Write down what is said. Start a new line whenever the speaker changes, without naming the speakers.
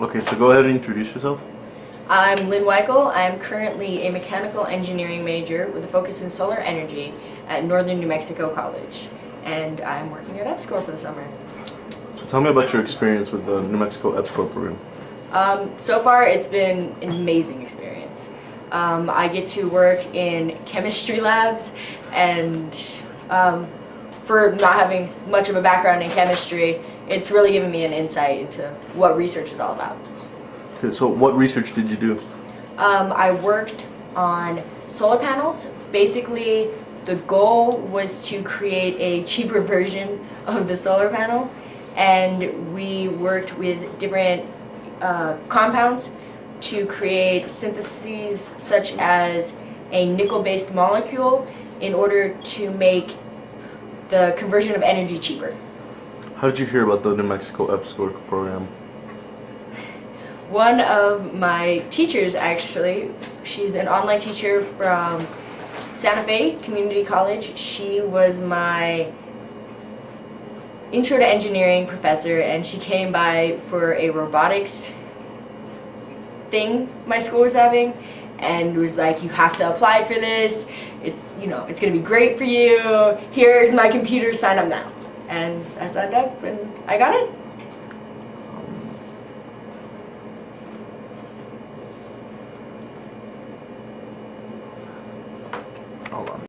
Okay, so go ahead and introduce yourself.
I'm Lynn Weichel. I'm currently a mechanical engineering major with a focus in solar energy at Northern New Mexico College. And I'm working at EPSCoR for the summer.
So tell me about your experience with the New Mexico EPSCoR program.
Um, so far, it's been an amazing experience. Um, I get to work in chemistry labs and um, for not having much of a background in chemistry, it's really given me an insight into what research is all about.
Okay, so what research did you do?
Um, I worked on solar panels. Basically, the goal was to create a cheaper version of the solar panel and we worked with different uh, compounds to create syntheses such as a nickel-based molecule in order to make the conversion of energy cheaper.
How did you hear about the New Mexico EPSCoR program?
One of my teachers actually, she's an online teacher from Santa Fe Community College. She was my intro to engineering professor and she came by for a robotics thing my school was having and was like you have to apply for this it's you know it's gonna be great for you here's my computer sign up now and I signed up and I got it. Hold on.